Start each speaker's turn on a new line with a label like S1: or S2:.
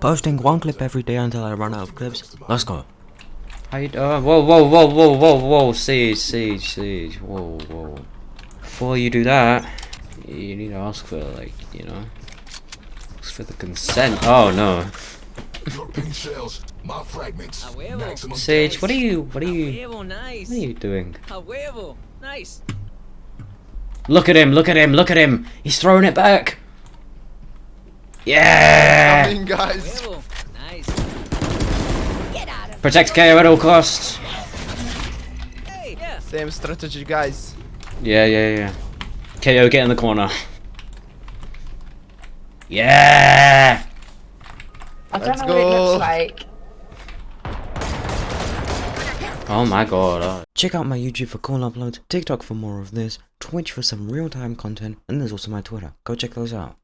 S1: Posting one clip every day until I run out of clips. Let's go.
S2: How you doing? Whoa, whoa, whoa, whoa, whoa, whoa, siege, siege, siege, whoa, whoa. Before you do that, you need to ask for, like, you know, ask for the consent. Oh, no.
S3: Your shells, my fragments.
S4: A
S2: Sage, what are you, what are you, what are you doing?
S4: A huevo, nice.
S2: Look at him, look at him, look at him! He's throwing it back! Yeah!
S5: Coming, guys.
S4: Nice. Get out of
S2: Protect KAY/O at all costs!
S4: Hey, yeah.
S5: Same strategy, guys.
S2: Yeah, yeah, yeah. KAY/O, get in the corner. Yeah!
S6: I don't
S5: Let's
S6: know what it
S5: go.
S6: looks like.
S2: Oh my god. oh.
S1: Check out my YouTube for cool uploads, TikTok for more of this, Twitch for some real-time content, and there's also my Twitter. Go check those out.